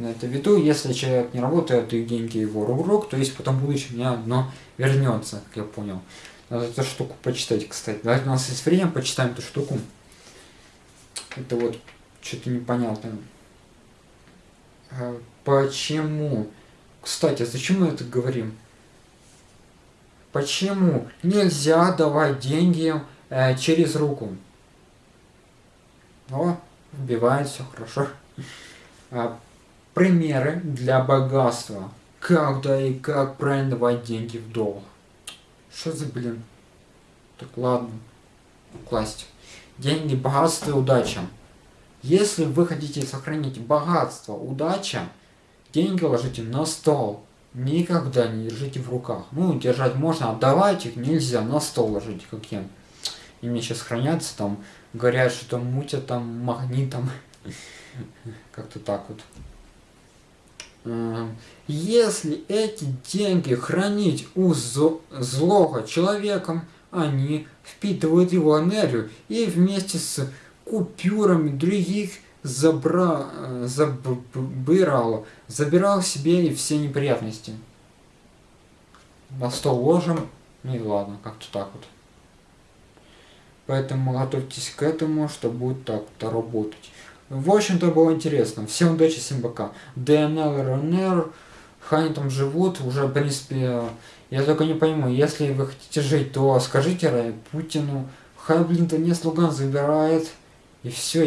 на это в виду, если человек не работает и деньги его рук, то есть потом в будущем мне одно вернется, как я понял. Надо эту штуку почитать, кстати. Давайте у нас есть время, почитаем эту штуку. Это вот что-то непонятное. А, почему? Кстати, зачем мы это говорим? Почему нельзя давать деньги э, через руку? О, вбивает все хорошо. А, примеры для богатства. Когда и как правильно давать деньги в долг. Что за блин? Так ладно. Класть. Деньги, богатство и удача. Если вы хотите сохранить богатство, удача, деньги ложите на стол. Никогда не держите в руках. Ну, держать можно, отдавать их нельзя, на стол ложите, как я. И мне сейчас хранятся там, говорят, что там мутят там магнитом. Как-то так вот. Если эти деньги хранить у злого человеком, они впитывают его энергию и вместе с купюрами других забра... забирал, забирал себе и все неприятности. На стол ложим, ну и ладно, как-то так вот. Поэтому готовьтесь к этому, что будет так-то работать. В общем-то было интересно. Всем удачи, всем пока. ДНЛ, РНР, они там живут, уже в принципе, я только не пойму, если вы хотите жить, то скажите Путину, хай блин то не слуган забирает, и все.